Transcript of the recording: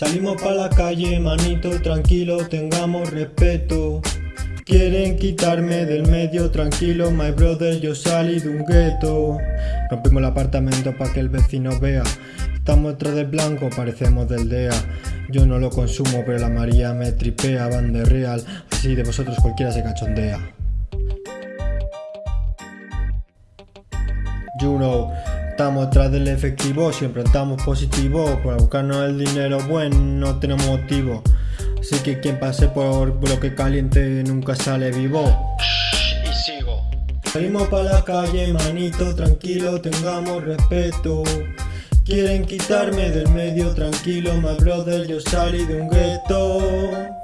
Salimos pa' la calle, manito, tranquilo, tengamos respeto. Quieren quitarme del medio, tranquilo, my brother, yo salí de un gueto. Rompimos el apartamento pa' que el vecino vea. Estamos detrás del blanco, parecemos del DEA. Yo no lo consumo, pero la María me tripea, van de real. Así de vosotros cualquiera se cachondea. You estamos detrás del efectivo, siempre estamos positivos. Para buscarnos el dinero bueno, no tenemos motivo. Así que quien pase por bloque caliente nunca sale vivo. Y sigo. Salimos pa' la calle, manito, tranquilo, tengamos respeto. Quieren quitarme del medio, tranquilo, my brother, yo salí de un gueto.